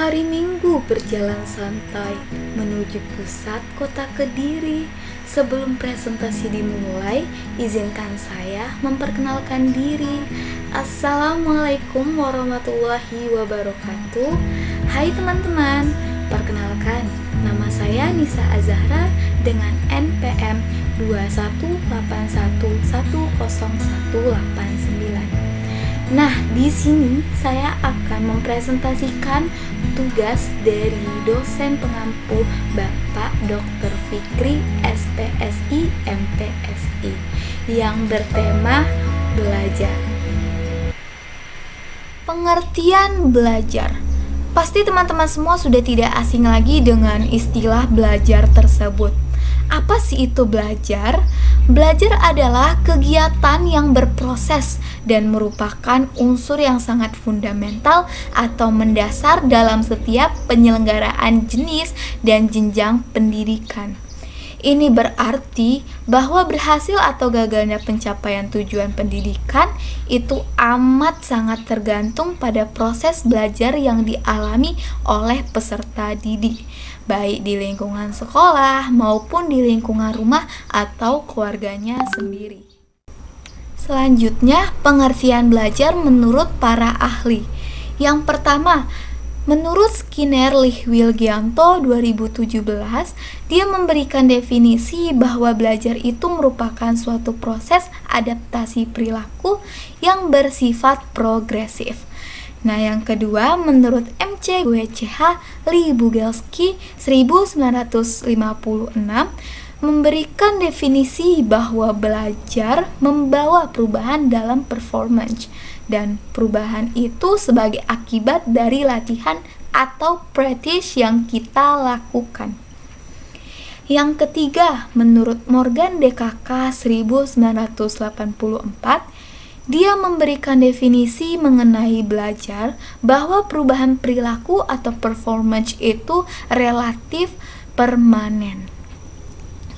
Hari Minggu berjalan santai menuju pusat kota Kediri. Sebelum presentasi dimulai, izinkan saya memperkenalkan diri. Assalamualaikum warahmatullahi wabarakatuh. Hai teman-teman, perkenalkan nama saya Nisa Azahra dengan NPM 21811010189. Nah, di sini saya akan mempresentasikan tugas dari dosen pengampu Bapak Dr. Fikri SPSI MPSI yang bertema belajar. Pengertian belajar. Pasti teman-teman semua sudah tidak asing lagi dengan istilah belajar tersebut. Apa sih itu belajar? Belajar adalah kegiatan yang berproses dan merupakan unsur yang sangat fundamental atau mendasar dalam setiap penyelenggaraan jenis dan jenjang pendidikan. Ini berarti bahwa berhasil atau gagalnya pencapaian tujuan pendidikan itu amat sangat tergantung pada proses belajar yang dialami oleh peserta didik baik di lingkungan sekolah maupun di lingkungan rumah atau keluarganya sendiri. Selanjutnya, pengertian belajar menurut para ahli. Yang pertama, menurut Skinner Lihwilgianto 2017, dia memberikan definisi bahwa belajar itu merupakan suatu proses adaptasi perilaku yang bersifat progresif. Nah, yang kedua, menurut MC WCH Lee Bugelski 1956 memberikan definisi bahwa belajar membawa perubahan dalam performance dan perubahan itu sebagai akibat dari latihan atau practice yang kita lakukan. Yang ketiga, menurut Morgan DKK 1984, dia memberikan definisi mengenai belajar bahwa perubahan perilaku atau performance itu relatif permanen.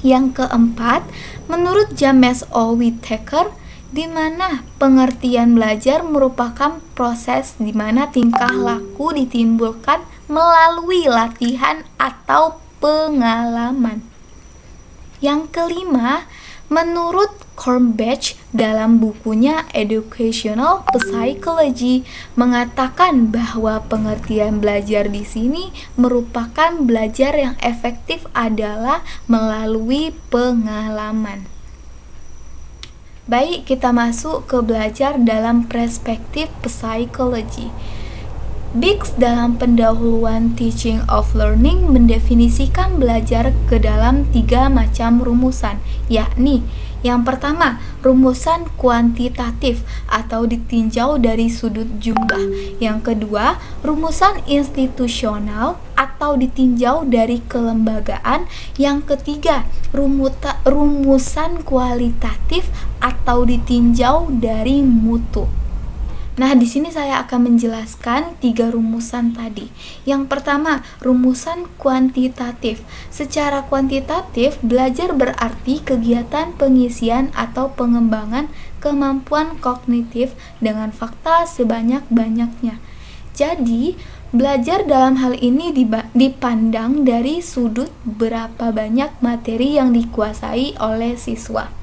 Yang keempat, menurut James O. Whittaker, di mana pengertian belajar merupakan proses di mana tingkah laku ditimbulkan melalui latihan atau pengalaman. Yang kelima, menurut Cornbach dalam bukunya Educational Psychology mengatakan bahwa pengertian belajar di sini merupakan belajar yang efektif adalah melalui pengalaman. Baik, kita masuk ke belajar dalam perspektif psikologi. Biggs dalam pendahuluan Teaching of Learning mendefinisikan belajar ke dalam tiga macam rumusan, yakni yang pertama, rumusan kuantitatif atau ditinjau dari sudut jumlah. Yang kedua, rumusan institusional atau ditinjau dari kelembagaan. Yang ketiga, rumusan kualitatif atau ditinjau dari mutu. Nah, di sini saya akan menjelaskan tiga rumusan tadi. Yang pertama, rumusan kuantitatif. Secara kuantitatif, belajar berarti kegiatan pengisian atau pengembangan kemampuan kognitif dengan fakta sebanyak-banyaknya. Jadi, belajar dalam hal ini dipandang dari sudut berapa banyak materi yang dikuasai oleh siswa.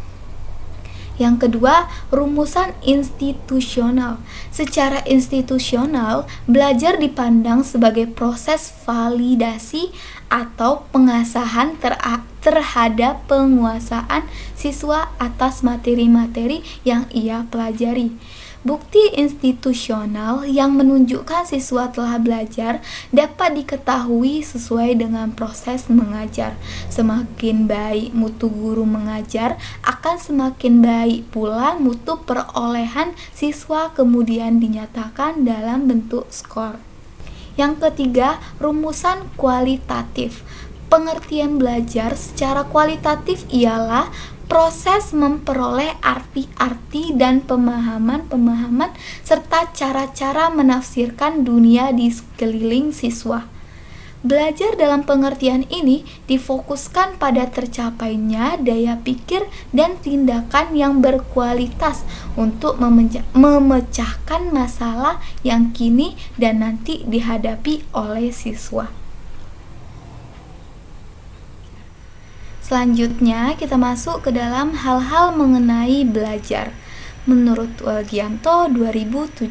Yang kedua, rumusan institusional. Secara institusional, belajar dipandang sebagai proses validasi atau pengasahan terhadap penguasaan siswa atas materi-materi yang ia pelajari. Bukti institusional yang menunjukkan siswa telah belajar dapat diketahui sesuai dengan proses mengajar. Semakin baik mutu guru mengajar, akan semakin baik pula mutu perolehan siswa kemudian dinyatakan dalam bentuk skor. Yang ketiga, rumusan kualitatif. Pengertian belajar secara kualitatif ialah proses memperoleh arti-arti dan pemahaman-pemahaman serta cara-cara menafsirkan dunia di sekeliling siswa. Belajar dalam pengertian ini difokuskan pada tercapainya daya pikir dan tindakan yang berkualitas untuk memecahkan masalah yang kini dan nanti dihadapi oleh siswa. Selanjutnya, kita masuk ke dalam hal-hal mengenai belajar. Menurut Walgianto 2017.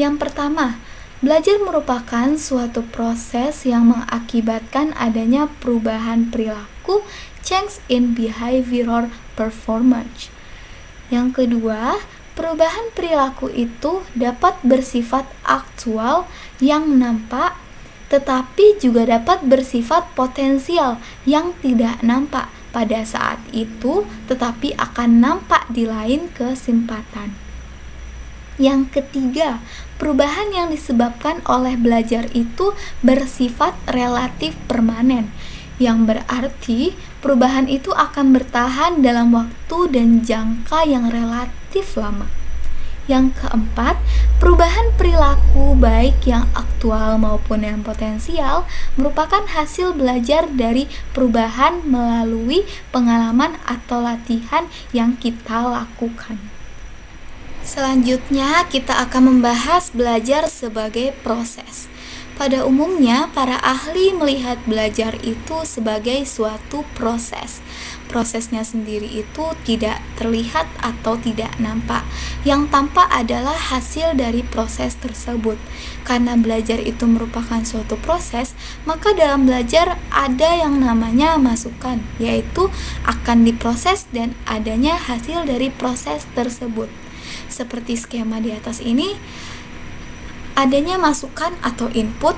Yang pertama, Belajar merupakan suatu proses yang mengakibatkan adanya perubahan perilaku, change in behavioral performance. Yang kedua, perubahan perilaku itu dapat bersifat aktual yang nampak, tetapi juga dapat bersifat potensial yang tidak nampak pada saat itu, tetapi akan nampak di lain kesempatan. Yang ketiga, perubahan yang disebabkan oleh belajar itu bersifat relatif permanen, yang berarti perubahan itu akan bertahan dalam waktu dan jangka yang relatif lama. Yang keempat, perubahan perilaku baik yang aktual maupun yang potensial merupakan hasil belajar dari perubahan melalui pengalaman atau latihan yang kita lakukan. Selanjutnya, kita akan membahas belajar sebagai proses. Pada umumnya, para ahli melihat belajar itu sebagai suatu proses. Prosesnya sendiri itu tidak terlihat atau tidak nampak. Yang tampak adalah hasil dari proses tersebut. Karena belajar itu merupakan suatu proses, maka dalam belajar ada yang namanya masukan, yaitu akan diproses dan adanya hasil dari proses tersebut seperti skema di atas ini adanya masukan atau input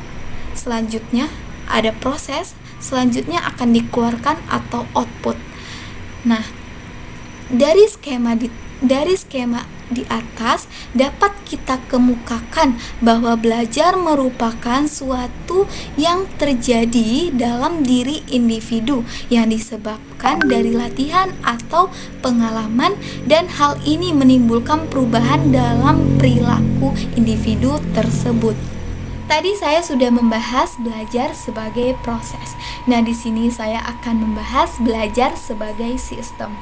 selanjutnya ada proses selanjutnya akan dikeluarkan atau output. Nah dari skema di, dari skema di atas dapat kita kemukakan bahwa belajar merupakan suatu yang terjadi dalam diri individu yang disebabkan dari latihan atau pengalaman dan hal ini menimbulkan perubahan dalam perilaku individu tersebut. Tadi saya sudah membahas belajar sebagai proses. Nah, di sini saya akan membahas belajar sebagai sistem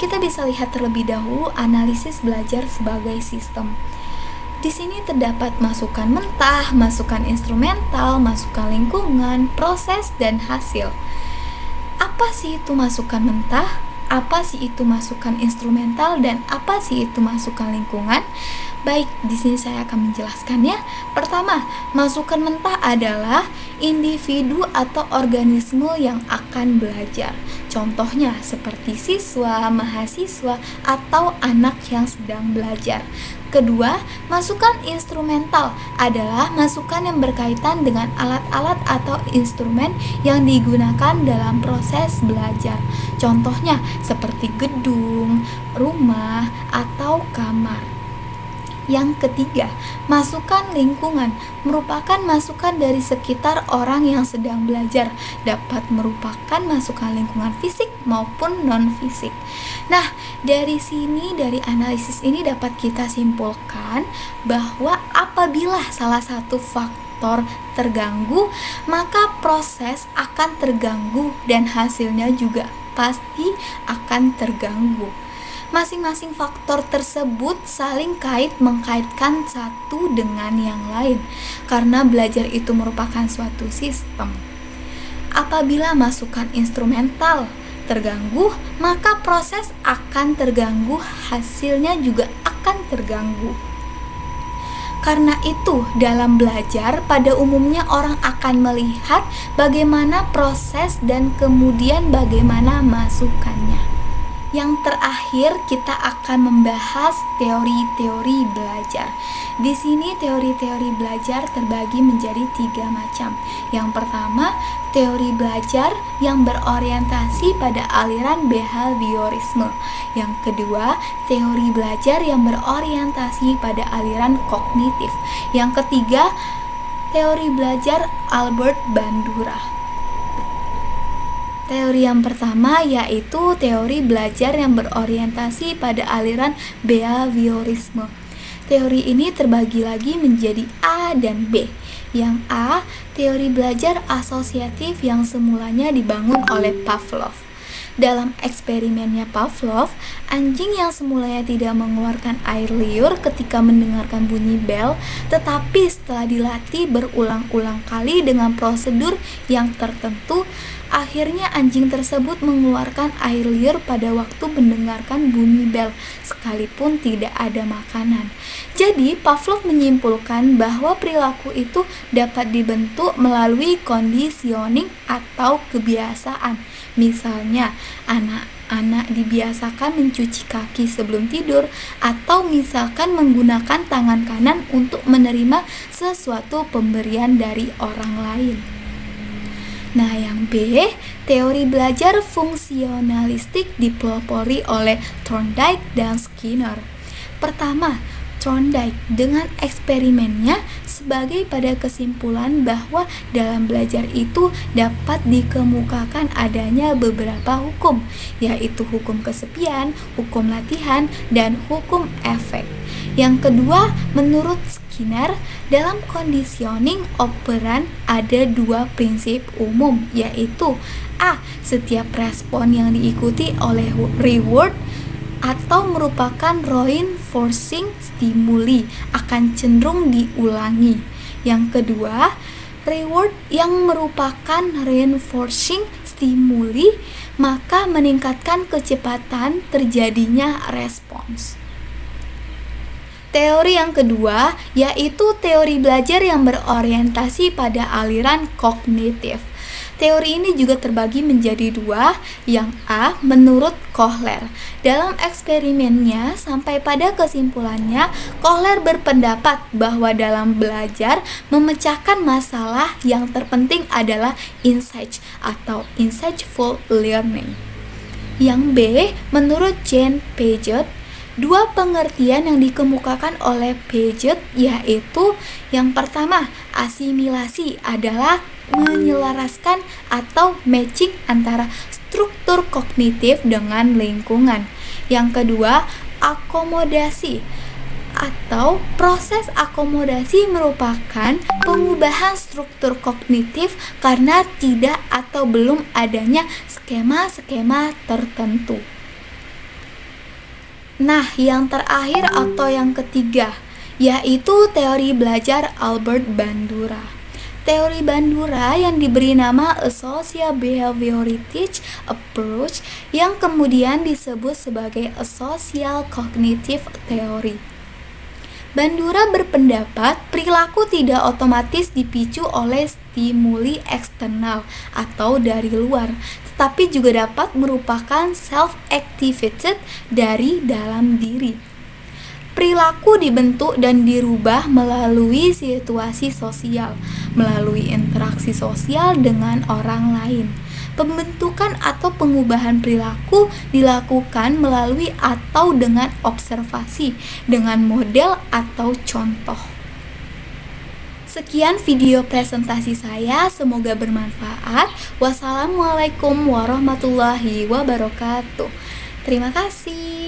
kita bisa lihat terlebih dahulu analisis belajar sebagai sistem. Di sini terdapat masukan mentah, masukan instrumental, masukan lingkungan, proses, dan hasil. Apa sih itu masukan mentah? Apa sih itu masukan instrumental dan apa sih itu masukan lingkungan? Baik, di sini saya akan menjelaskannya. Pertama, masukan mentah adalah individu atau organisme yang akan belajar. Contohnya seperti siswa, mahasiswa, atau anak yang sedang belajar. Kedua, masukan instrumental adalah masukan yang berkaitan dengan alat-alat atau instrumen yang digunakan dalam proses belajar. Contohnya seperti gedung, rumah, atau kamar. Yang ketiga, masukan lingkungan merupakan masukan dari sekitar orang yang sedang belajar, dapat merupakan masukan lingkungan fisik maupun non-fisik. Nah, dari sini, dari analisis ini dapat kita simpulkan bahwa apabila salah satu faktor terganggu, maka proses akan terganggu dan hasilnya juga pasti akan terganggu. Masing-masing faktor tersebut saling kait mengkaitkan satu dengan yang lain, karena belajar itu merupakan suatu sistem. Apabila masukan instrumental terganggu, maka proses akan terganggu, hasilnya juga akan terganggu. Karena itu, dalam belajar, pada umumnya orang akan melihat bagaimana proses dan kemudian bagaimana masukannya. Yang terakhir, kita akan membahas teori-teori belajar. Di sini, teori-teori belajar terbagi menjadi tiga macam. Yang pertama, teori belajar yang berorientasi pada aliran behaviorisme. Yang kedua, teori belajar yang berorientasi pada aliran kognitif. Yang ketiga, teori belajar Albert Bandura. Teori yang pertama yaitu teori belajar yang berorientasi pada aliran behaviorisme. Teori ini terbagi lagi menjadi A dan B. Yang A, teori belajar asosiatif yang semulanya dibangun oleh Pavlov. Dalam eksperimennya Pavlov, anjing yang semulanya tidak mengeluarkan air liur ketika mendengarkan bunyi bel, tetapi setelah dilatih berulang-ulang kali dengan prosedur yang tertentu, akhirnya anjing tersebut mengeluarkan air liur pada waktu mendengarkan bunyi bel, sekalipun tidak ada makanan. Jadi, Pavlov menyimpulkan bahwa perilaku itu dapat dibentuk melalui conditioning atau kebiasaan Misalnya, anak-anak dibiasakan mencuci kaki sebelum tidur atau misalkan menggunakan tangan kanan untuk menerima sesuatu pemberian dari orang lain. Nah, yang B, teori belajar fungsionalistik dipelopori oleh Thorndike dan Skinner. Pertama, Thorndike dengan eksperimennya sebagai pada kesimpulan bahwa dalam belajar itu dapat dikemukakan adanya beberapa hukum, yaitu hukum kesepian, hukum latihan, dan hukum efek. Yang kedua, menurut Skinner, dalam conditioning operan ada dua prinsip umum, yaitu A. Setiap respon yang diikuti oleh reward atau merupakan reinforcing stimuli akan cenderung diulangi. Yang kedua, reward yang merupakan reinforcing stimuli maka meningkatkan kecepatan terjadinya respons. Teori yang kedua yaitu teori belajar yang berorientasi pada aliran kognitif. Teori ini juga terbagi menjadi dua, yang A menurut Kohler. Dalam eksperimennya sampai pada kesimpulannya, Kohler berpendapat bahwa dalam belajar memecahkan masalah yang terpenting adalah insight atau insightful learning. Yang B menurut Jane Paget Dua pengertian yang dikemukakan oleh Paget yaitu yang pertama, asimilasi adalah menyelaraskan atau matching antara struktur kognitif dengan lingkungan. Yang kedua, akomodasi atau proses akomodasi merupakan pengubahan struktur kognitif karena tidak atau belum adanya skema-skema tertentu. Nah, yang terakhir atau yang ketiga yaitu teori belajar Albert Bandura. Teori Bandura yang diberi nama A Social Behavioristic Approach yang kemudian disebut sebagai A Social Cognitive Theory. Bandura berpendapat perilaku tidak otomatis dipicu oleh stimuli eksternal atau dari luar, tetapi juga dapat merupakan self-activated dari dalam diri. Perilaku dibentuk dan dirubah melalui situasi sosial, melalui interaksi sosial dengan orang lain. Pembentukan atau pengubahan perilaku dilakukan melalui atau dengan observasi, dengan model atau contoh. Sekian video presentasi saya, semoga bermanfaat. Wassalamualaikum warahmatullahi wabarakatuh. Terima kasih.